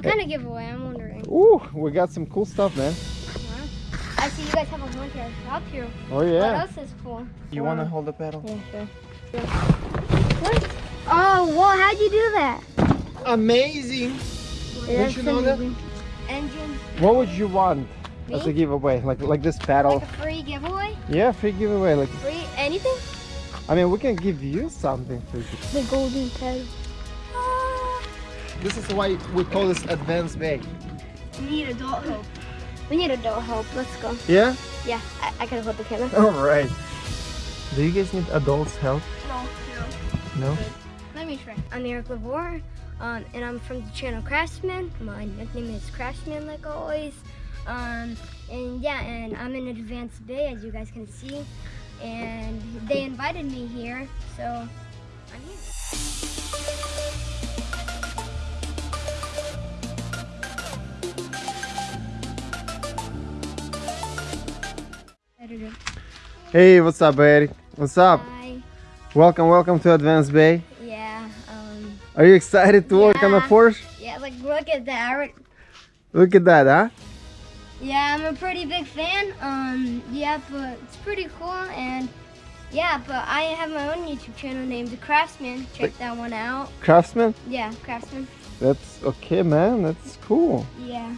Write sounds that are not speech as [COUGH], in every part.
What kind of giveaway? I'm wondering. Ooh, we got some cool stuff, man. I see you guys have a winter shop here. Oh yeah. What else is cool? You wanna hold the pedal? Yeah, sure. What? Oh, whoa, how'd you do that? Amazing. That's you know that? Engine, What would you want as a giveaway? Like like this pedal? like a free giveaway? Yeah, free giveaway. Like Free anything? I mean, we can give you something for. The golden pedal. This is why we call this advanced bay. We need adult help. We need adult help. Let's go. Yeah. Yeah, I, I can hold the camera. [LAUGHS] All right. Do you guys need adults help? No, no. No. Let me try. I'm Eric Lavore, um, and I'm from the channel Craftsman. My nickname is Craftsman, like always. Um, and yeah, and I'm in Advanced Bay, as you guys can see. And they invited me here, so I'm here. Hey, what's up, Eric? What's up? Hi. Welcome, welcome to Advanced Bay. Yeah. Um. Are you excited to work on a Porsche? Yeah. Like, look at that. Look at that, huh? Yeah, I'm a pretty big fan. Um, yeah, but it's pretty cool, and yeah, but I have my own YouTube channel named The Craftsman. Check that one out. Craftsman? Yeah, Craftsman. That's okay, man. That's cool. Yeah.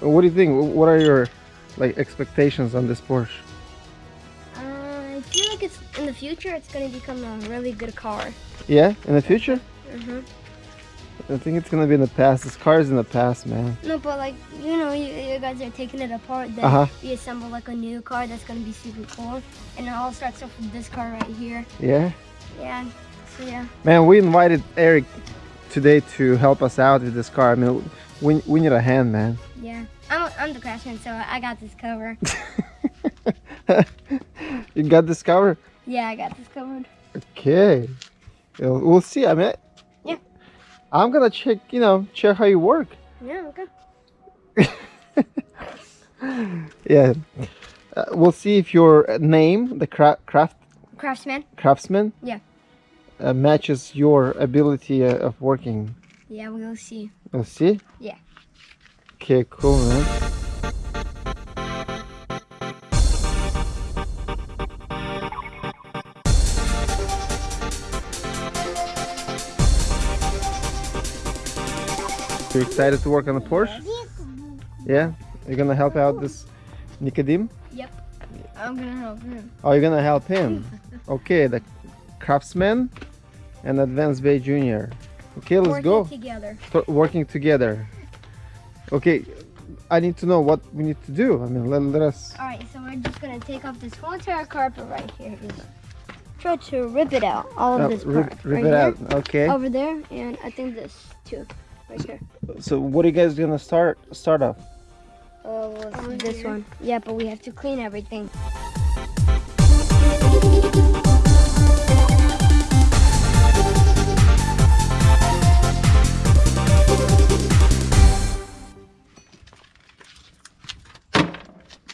What do you think? What are your like expectations on this Porsche? In the future. It's gonna become a really good car. Yeah, in the future? Mhm. I think it's gonna be in the past. This car is in the past, man. No, but like you know, you, you guys are taking it apart. Then Uh-huh. we assemble like a new car that's gonna be super cool, and it all starts off with this car right here. Yeah. Yeah. So yeah. Man, we invited Eric today to help us out with this car. I mean, we, we need a hand, man. Yeah. I'm I'm the craftsman, so I got this cover. [LAUGHS] you got this cover? Yeah, I got this covered. Okay. We'll we'll see. I mean, Yeah. I'm gonna check, you know, check how you work. Yeah. Okay. [LAUGHS] Yeah. Uh, we'll see if your name, the cra- craft Craftsman. craftsman, Yeah. uh, matches your ability uh, of working. Yeah, we'll see. We'll see. Yeah. Okay, cool, man. You excited to work on the Porsche? Yeah? You're gonna help out this Nicodim? Yep. I'm gonna help him. Oh, you're gonna help him. [LAUGHS] Okay, the craftsman and Advanced Bay Junior. Okay, let's Working go. together. To- working together. Okay, I need to know what we need to do. I mean, let, let us. All right, so we're just gonna take off this whole entire carpet right here. Just try to rip it out, all of uh, this rip, part. rip right it here, out. Okay. Over there, and I think this too, right here. So, what are you guys gonna start start off? Oh, well, it's this one. Yeah, but we have to clean everything.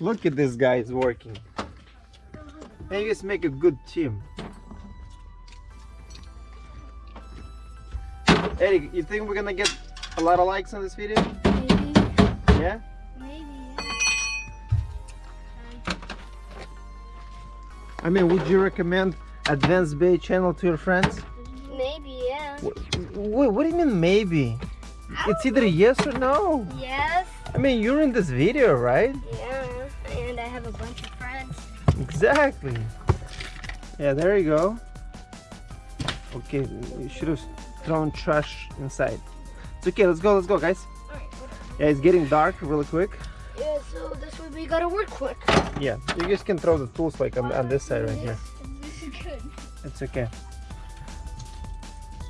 Look at this guy is working. Hey, you guys make a good team. Eric, you think we're gonna get a lot of likes on this video? Maybe, Yeah. maybe. I mean, would you recommend Advanced Bay channel to your friends? Maybe, yeah. What, what do you mean maybe? It's either yes or no. Yes. I mean, you're in this video, right? Yeah. And I have a bunch of friends. Exactly. Yeah, there you go. Okay, you should have thrown trash inside. It's okay, let's go, let's go, guys. Right. Yeah, it's getting dark really quick. Yeah. So this way we gotta work quick. Yeah, you guys can throw the tools like on, on this side right here. This is good. It's okay.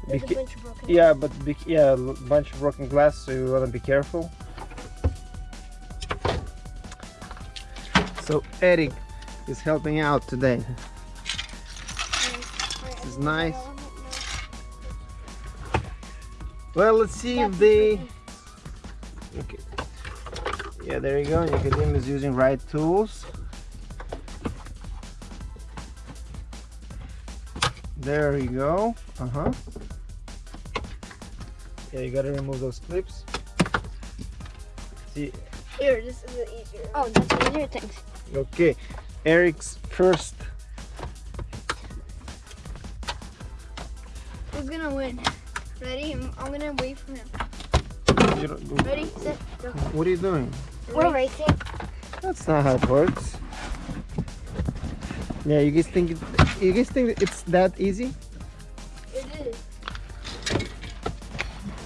There's a bunch of broken. yeah, but be, yeah, a bunch of broken glass, so you wanna be careful. So Eric is helping out today. This is nice. Well, let's see if they. Okay. Yeah, there you go. Nicodim is using right tools. There you go. Uh huh. Yeah, you gotta remove those clips. See, Here, this is easier. Oh, that's easier things. okay, Eric's first. Who's gonna win? Ready? I'm, I'm gonna wait for him. You don't- Ready, set, go. What are you doing? We're racing. That's not how it works. Yeah, you guys think it, you guys think it's that easy? It is.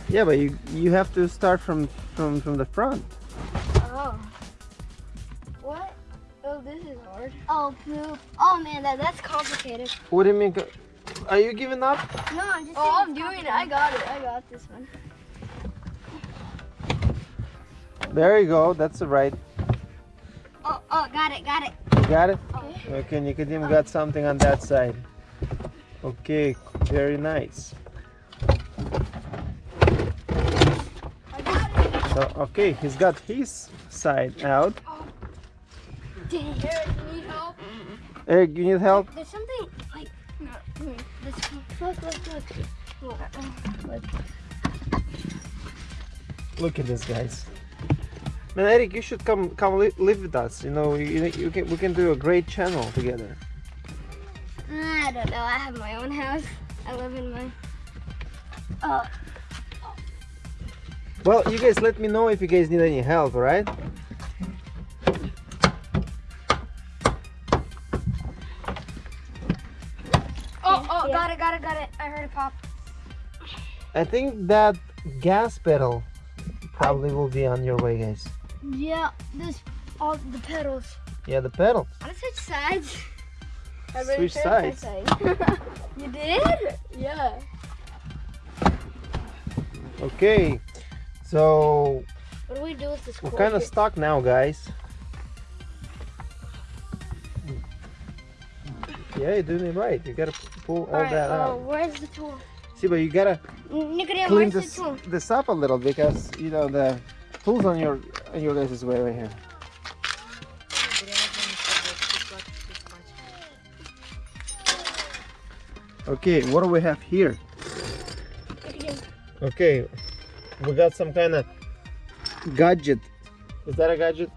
Yeah, but you you have to start from from from the front. Oh. What? Oh, this is hard. Oh, poop. Oh man, that, that's complicated. What do you mean? Co- Are you giving up? No, I'm just. Oh, I'm doing it. I got it. I got this one. There you go. That's the right. Oh, oh, got it, got it. You got it? Okay. Okay, Nicodim got something on that side. Okay, very nice. I got it. So, okay, he's got his side out. Dang. Eric, you need help? Eric, you need help? There's something like No. This. Look, look, look. Look, look. Look at this, guys. Man, Eric, you should come come li- live with us. You know, you, you can we can do a great channel together. I don't know. I have my own house. I live in my. Uh, Well, you guys let me know if you guys need any help, all it, got it. I heard it pop. I think that gas pedal probably will be on your way, guys. yeah, this all the pedals. Yeah, the pedal. I want to switch sides. I already Switch sides. side. [LAUGHS] you did? Yeah. Okay, so What do we do with this? we're kind of here? stuck now, guys. Yeah, you're doing it right. You gotta pull all Alright, that uh, out. where's the tool? See, but you gotta clean this the this up a little because you know the tools on your on your guys' is way right here. Okay, what do we have here? [LAUGHS] Okay, we got some kind of gadget. Is that a gadget?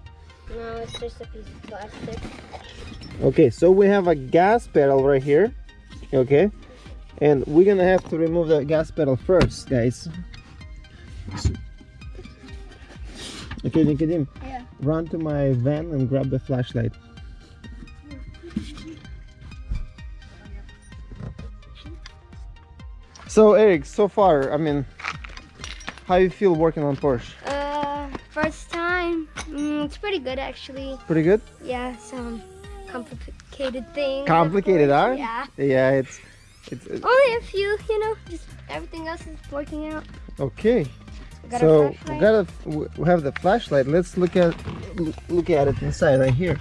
No, it's just a piece of plastic. Okay, so we have a gas pedal right here. Okay, and we're gonna have to remove the gas pedal first, guys. Okay, Nicodim, Yeah. run to my van and grab the flashlight. So Eric, so far, I mean, how you feel working on Porsche? Uh, first time. Mm, it's pretty good actually. Pretty good? Yeah, some complicated things. Complicated, huh? Yeah. Yeah, it's, it's, it's Only a few, you know. Just everything else is working out. okay. We got so we got a, we have the flashlight. Let's look at look at it inside right here.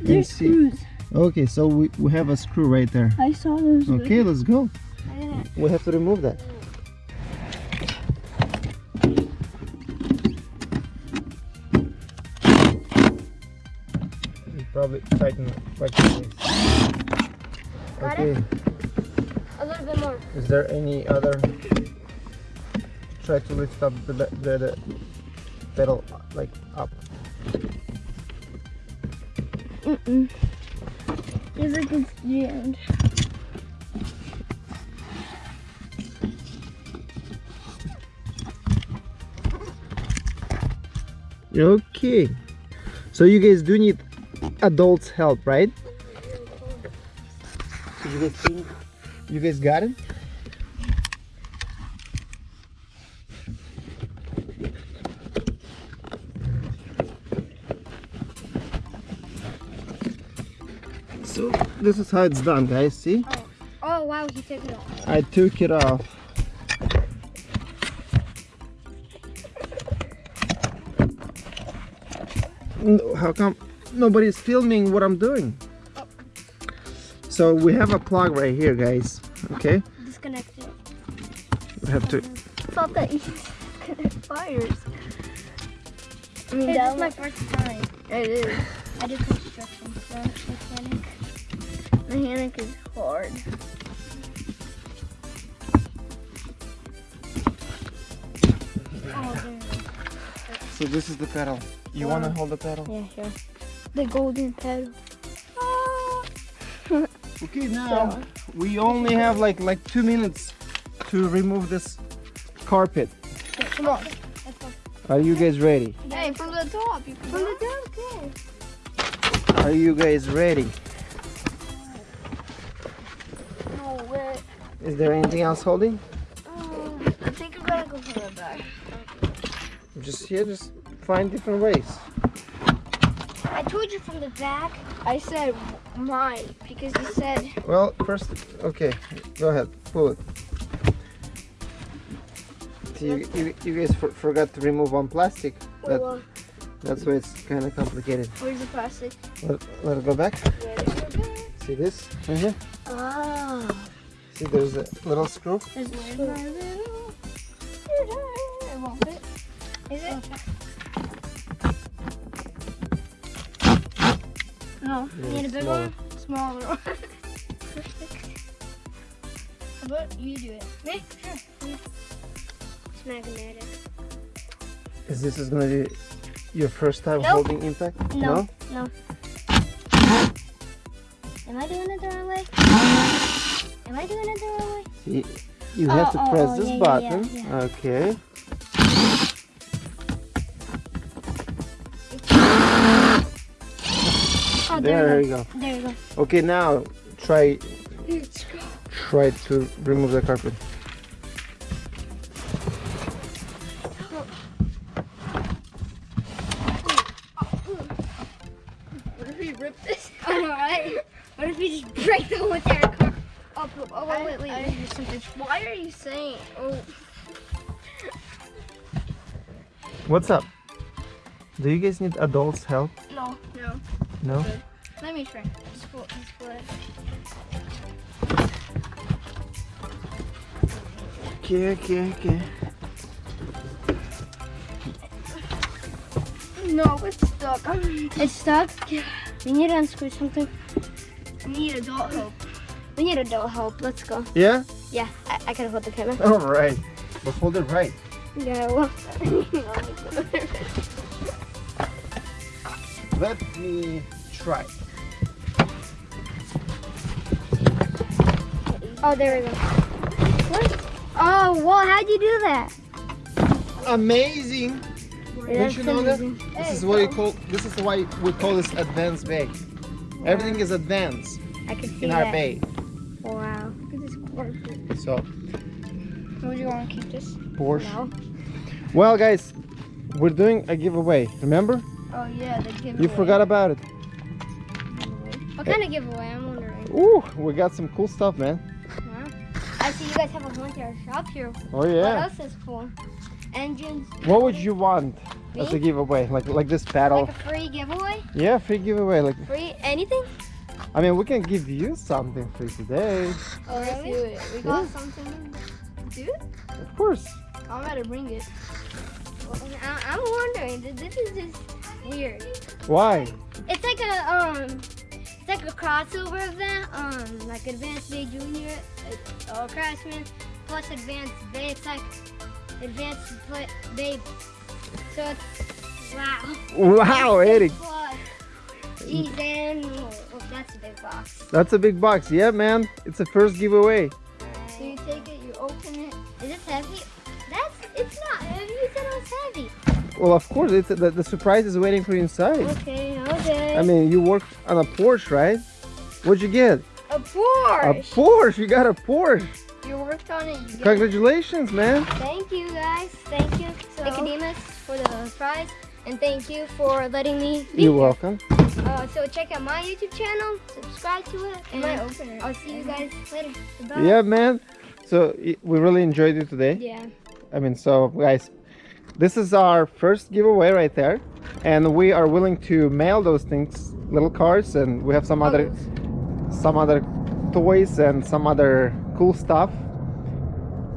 You There's see. screws. Okay, so we, we have a screw right there. I saw those. Okay, let's go. I didn't- We have to remove that. Probably tighten tighten this. Got Okay, A little bit more. is there any other? Try to lift up the the, the pedal like up. Mm-mm. Feels like it's jammed. Okay. So you guys do need adults help, right? You guys think you guys got it? So this is how it's done, guys. See? Oh, oh wow, he took it off. I took it off. No, how come nobody's filming what I'm doing? So we have a plug right here, guys. Okay, Disconnect it. we have to. thought that you connect [LAUGHS] fires. I mean, Hey, this that is my first time. It is. I do construction, so mechanic. Mechanic is hard. Oh, there it is. So this is the pedal. You Wow. wanna hold the pedal? Yeah, sure. The golden pedal. [LAUGHS] Okay, now we only have like like two minutes to remove this carpet. Come on. Are you guys ready? Hey, from the top. You can From the top, okay. Are you guys ready? No way. Is there anything else holding? Um, I think I'm gonna go for the back. Just here, just find different ways. I told you from the back. I said mine because you said Well, first, okay, go ahead, pull it. See, you, you, you guys for, forgot to remove one plastic. That, well, that's why it's kind of complicated. where's the plastic? Let, let it go back. Where's the back? See this right here? Ah. See, there's a little screw. There's my little. It won't fit. Is it? No, You need a big Smaller. one? smaller one. [LAUGHS] How about you do it? Me? Sure. It's magnetic. Is this is gonna be your first time Nope. holding impact? No. No. Am I doing it the wrong way? Am I doing it the wrong way? See, you have to Oh, oh, press oh, this yeah, yeah, button. yeah, yeah. Okay. Oh, There there, you go. There you go. Okay, now try try to remove the carpet. What if we rip this? I know, right? What if we just break the whole entire car? Oh, oh, oh wait, wait, wait. I- wait, something. Why are you saying? Oh, What's up? Do you guys need adults' help? no, no. No? Me try. Just pull, just pull it. Okay, okay, okay. No, it's stuck. It's stuck. We need to unscrew something. We need adult help. We need adult help. Let's go. Yeah? Yeah, I, I can hold the camera. [LAUGHS] Alright. But hold it right. Yeah, well. [LAUGHS] Let me try. Oh, there we go. What? Oh, well, how'd you do that? Amazing! Didn't you know that? amazing. This is what we call this is why we call this advanced bay. Everything is advanced I can see in that. our bay. Wow. Look at this carpet. So Would you want to keep this? Porsche. No. Well guys, we're doing a giveaway. Remember? Oh yeah, the giveaway. You forgot about it. What kind of giveaway? I'm wondering. Ooh, we got some cool stuff, man. Wow. I see you guys have a whole entire shop here. Oh yeah. What yeah. else is cool? Engines. What would you want as a giveaway? Like like this paddle? Like a free giveaway? Yeah, free giveaway. Like Free anything? I mean, we can give you something free today. Oh, let's do Really? it. We got something. Dude, Of course. I'm gonna bring it. I- I'm wondering. This is just weird. Why? It's like a um, it's like a crossover event. Um, like Advanced Bay Junior, uh, Craftsman plus Advanced Bay. It's like Advanced Bay. So it's wow. Wow, Eric. Geez, and oh, that's a big box. That's a big box. Yeah, man. It's the first giveaway. So you take it, you open it. Is this heavy? That's it's not heavy. You said it was heavy. Well, of course, it's the, the surprise is waiting for you inside. Okay. I mean, you work on a Porsche, right? What'd you get? A Porsche. A Porsche. Porsche. You got a Porsche. You worked on it. You get it. Congratulations, man. Thank you guys. Thank you, So- Nicodemus, for the prize, and thank you for letting me be You're here. welcome. Uh, so check out my YouTube channel, subscribe to it, You and might open. I'll see you guys later. Goodbye. Yeah, man. So we really enjoyed it today. Yeah. I mean, so guys, this is our first giveaway right there, and we are willing to mail those things, little cars, and we have some oh, other, some other toys and some other cool stuff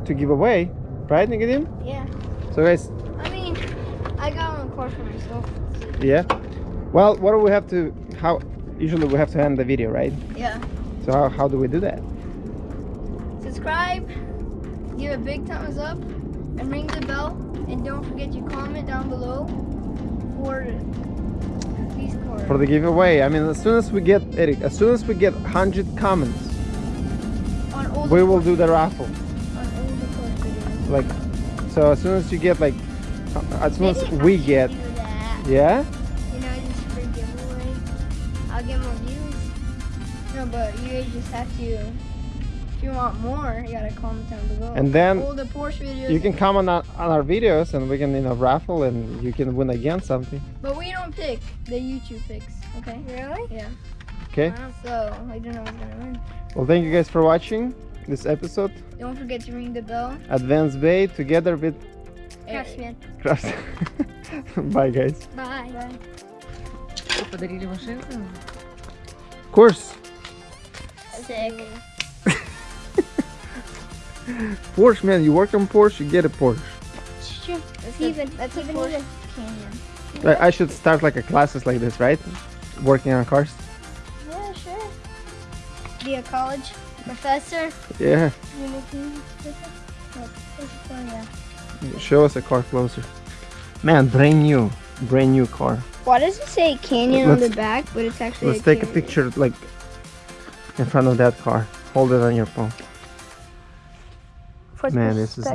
to give away, right, Nicodim? Yeah. So guys, I mean, I got one car for myself. yeah. Well, what do we have to? How? Usually we have to end the video, right? Yeah. So how, how do we do that? Subscribe, give a big thumbs up, and ring the bell, And don't forget to comment down below for for the giveaway. I mean, as soon as we get Eric, as soon as we get 100 comments, on all the we will do the raffle. the Like, so as soon as you get like, uh, as soon as we get, yeah, You know, just for giveaway. I'll get more views. No, but you just have to If you want more, you gotta comment down below. and then all the Porsche videos. you can comment on, on our videos, and we can you know raffle, and you can win again something. But we don't pick. The YouTube picks. Okay. Really? Yeah. Okay. So I don't know who's gonna win. Well, thank you guys for watching this episode. Don't forget to ring the bell. Advanced Bay together with Craftsman. Craft. [LAUGHS] Bye, guys. Bye. Bye. Что, подарили машинку? Of course, Sick. Porsche, man. You work on Porsche, you get a Porsche. It's true. That's Even, that's even Porsche. Cayenne. I, I should start like a classes like this, right? Working on cars. Yeah, sure. Be a college professor. Yeah. yeah. [LAUGHS] Show us a car closer. Man, brand new, brand new car. Why does it say Cayenne on Let's- the back, but it's actually Let's take a picture like in front of that car. Hold it on your phone. For Man, this is-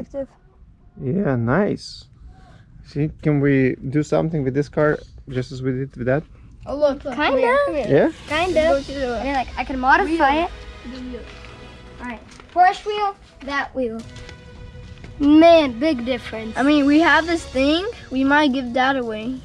Yeah, nice. See, can we do something with this car just as we did with that? Oh look, look Kinda. here, come. Yeah. Kind of. to the And like, I can modify Wheel. it. wheel. Alright. Porsche wheel, that wheel. Man, big difference. I mean, we have this thing. We might give that away.